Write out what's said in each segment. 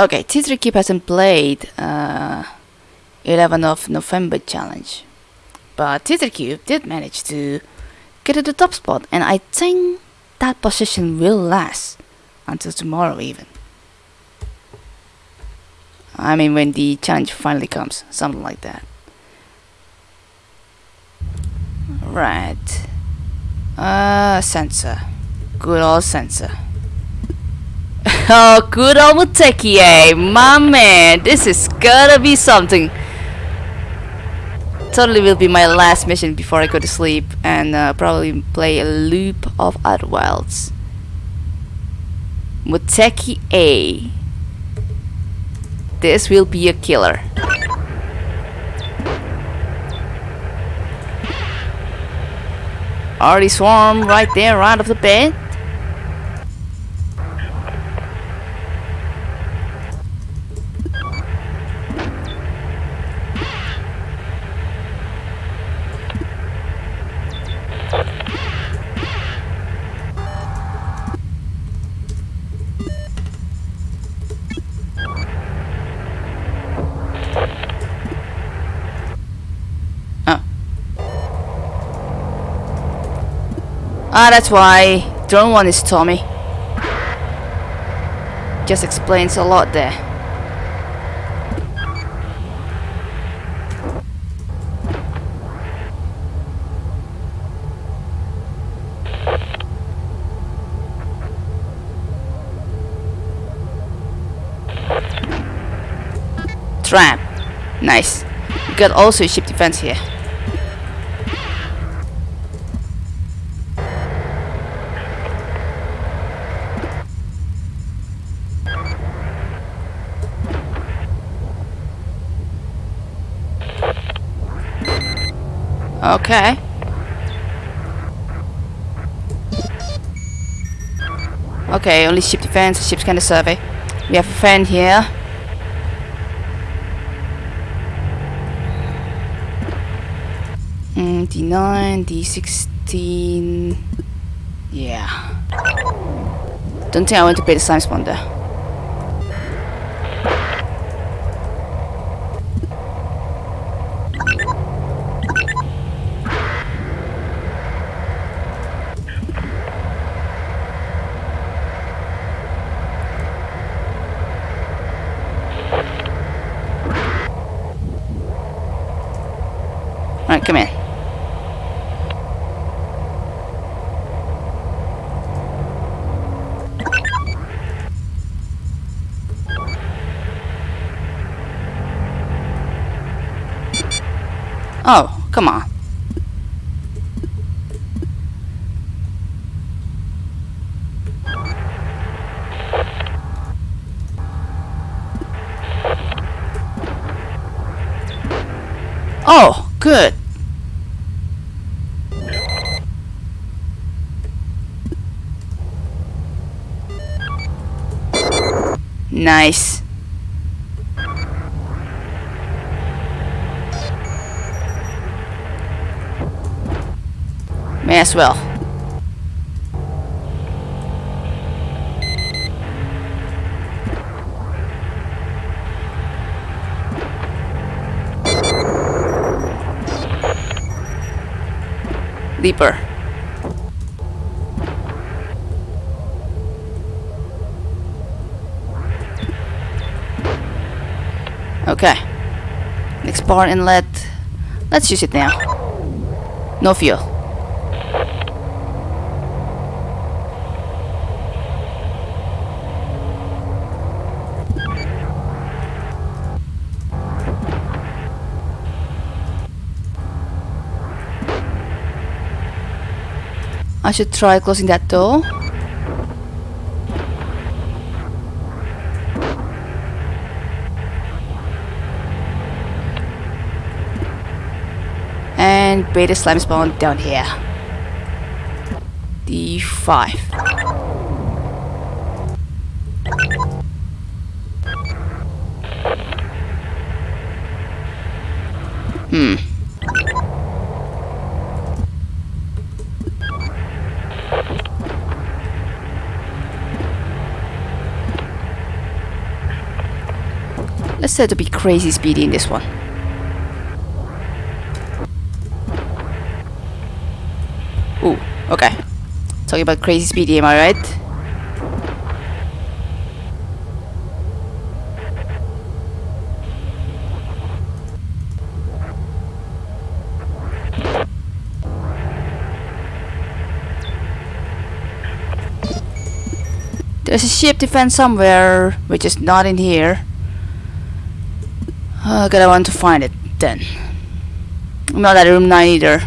Okay, T3 Keep hasn't played uh, 11 of November challenge, but T3 Cube did manage to get to the top spot, and I think that position will last until tomorrow even. I mean when the challenge finally comes, something like that. Right. Uh, sensor. Good old sensor. Oh, good old Muteki, eh? My man, this is gonna be something. Totally will be my last mission before I go to sleep and uh, probably play a loop of Outer Wilds. Muteki A. This will be a killer. Already swarm right there, right off the bed. Ah, that's why drone one is Tommy. Just explains a lot there. Trap. Nice. We got also ship defense here. Okay. Okay, only ship defense, ship's kind of survey. We have a friend here. Mm, D9, D16. Yeah. Don't think I want to pay the slime spawner. Alright, come in. Oh, come on. Oh, good. Nice. May as well. Leaper. Bar inlet. Let's use it now. No fuel. I should try closing that door. And beta slime spawn down here. D5. Hmm. Let's try to be crazy speedy in this one. Okay. Talking about crazy speedy, am I right? There's a ship defense somewhere, which is not in here. Uh, gotta want to find it then. Not at room 9 either.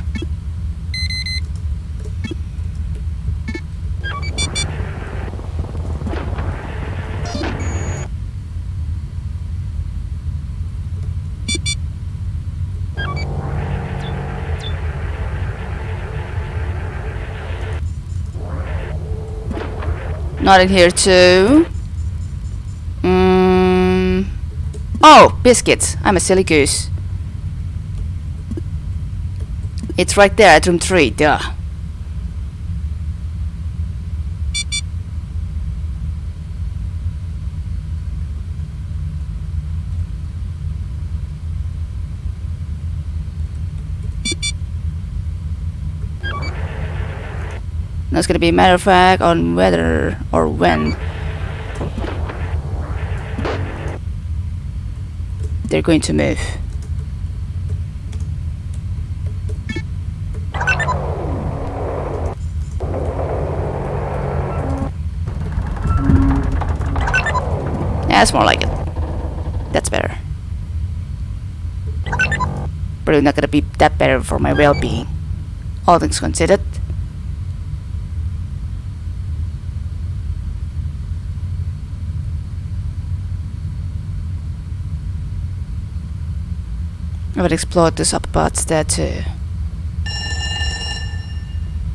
Not in here too. Mm. Oh, biscuits. I'm a silly goose. It's right there at room 3, duh. That's gonna be a matter of fact on whether or when they're going to move. That's more like it. That's better. Probably not gonna be that better for my well-being. All things considered. I would explore this upper parts there too.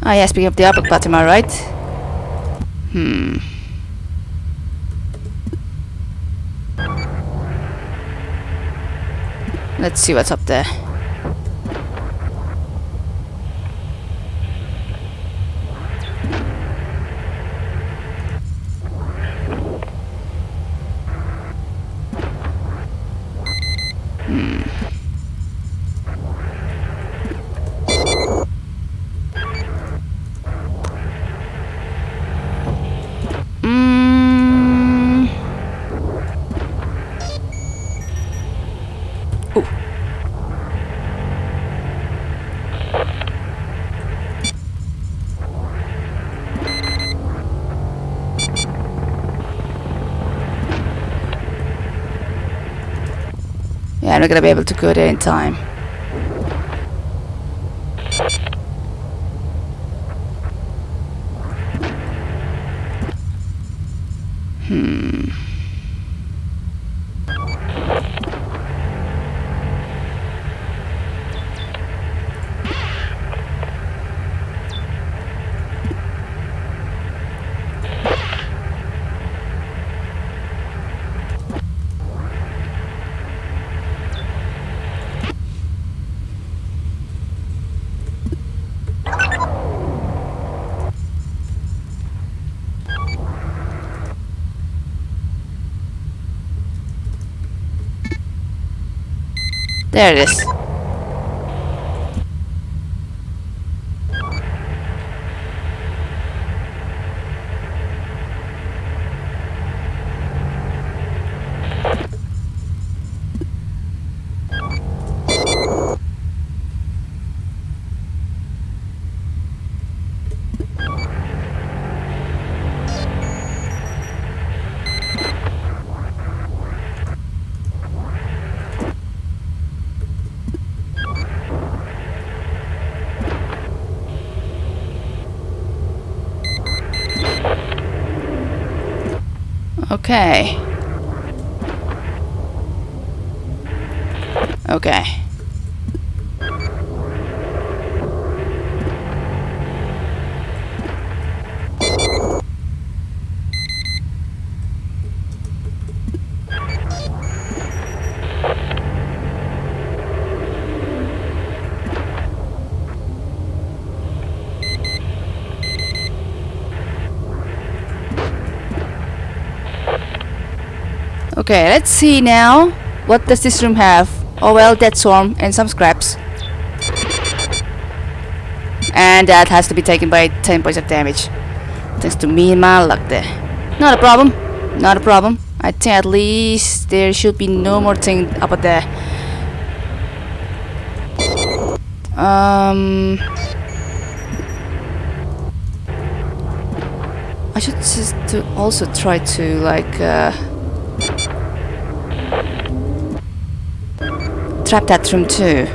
Ah yeah, speaking of the upper part, am I right? Hmm. Let's see what's up there. I'm not gonna be able to go there in time. There it is. Okay. Okay. Okay, let's see now. what does this room have? Oh well, dead swarm and some scraps. And that has to be taken by 10 points of damage. Thanks to me and my luck there. Not a problem. Not a problem. I think at least there should be no more thing up there. Um... I should just to also try to like uh, trap that room too.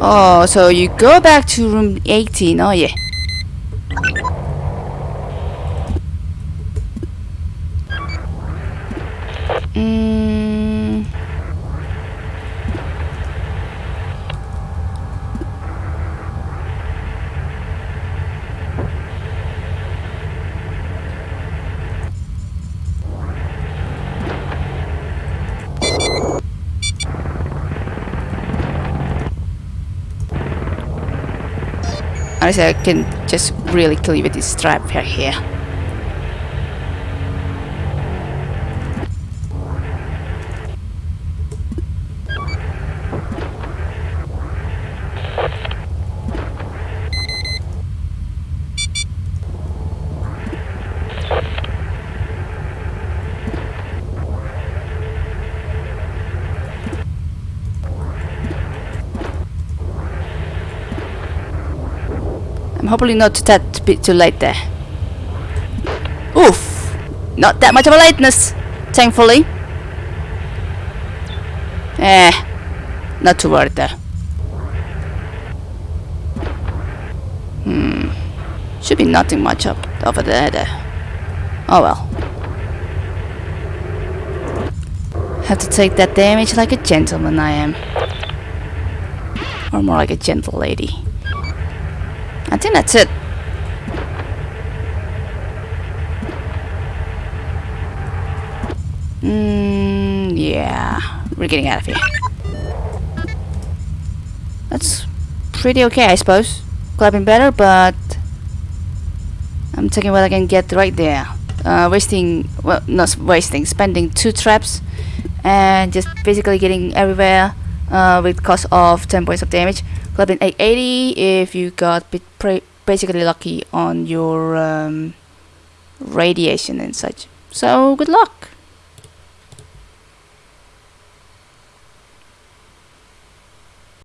Oh, so you go back to room 18, oh yeah. Honestly, I can just really with this trap right here. I'm hopefully not that bit too late there. Oof! Not that much of a lateness, thankfully. Eh, not too worried there. Hmm. Should be nothing much up over there, there. Oh well. Have to take that damage like a gentleman I am. Or more like a gentle lady. I think that's it. Mm, yeah, we're getting out of here. That's pretty okay, I suppose. Been better, but I'm taking what I can get right there. Uh, wasting, well, not wasting, spending two traps and just basically getting everywhere uh, with cost of 10 points of damage. Been 880 if you got basically lucky on your um, radiation and such. So good luck!